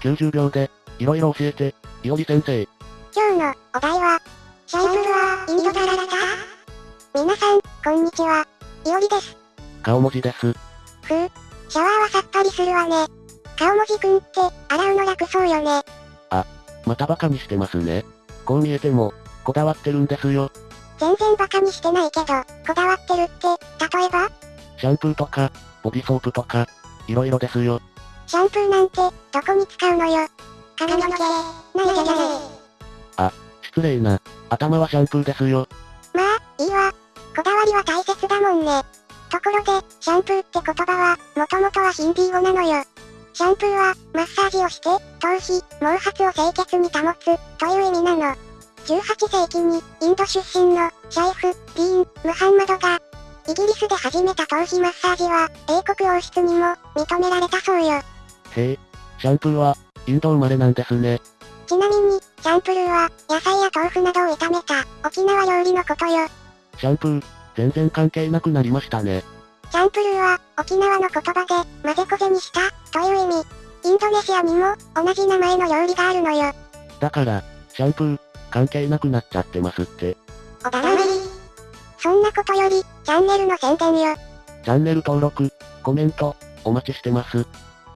90秒で、いろいろ教えて、いおり先生。今日のお題は、シャンプーはインドから来た皆さん、こんにちは。いおりです。顔文字です。ふう。シャワーはさっぱりするわね。顔文字くんって、洗うの楽そうよね。またバカにしてますね。こう見えても、こだわってるんですよ。全然バカにしてないけど、こだわってるって、例えば？シャンプーとか、ボディソープとか、いろいろですよ。シャンプーなんて、どこに使うのよ。髪の毛、ないじゃない。失礼な、頭はシャンプーですよ。まあ、いいわ。こだわりは大切だもんね。ところで、シャンプーって言葉は、もともとはヒンディー語なのよ。シャンプーは、マッサージをして、頭皮、毛髪を清潔に保つ、という意味なの。18世紀に、インド出身の、シャイフ、ディーン、ムハンマドが、イギリスで始めた頭皮マッサージは、英国王室にも、認められたそうよ。へえ、シャンプーは、インド生まれなんですね。ちなみに、シャンプルーは、野菜や豆腐などを炒めた、沖縄料理のことよ。シャンプー、全然関係なくなりましたね。シャンプルーは、沖縄の言葉で、混ぜこぜにした、という意味。インドネシアにも、同じ名前の料理があるのよ。だから、シャンプー、関係なくなっちゃってますって。おだらり。そんなことより、チャンネルの宣伝よ。チャンネル登録、コメント、お待ちしてます。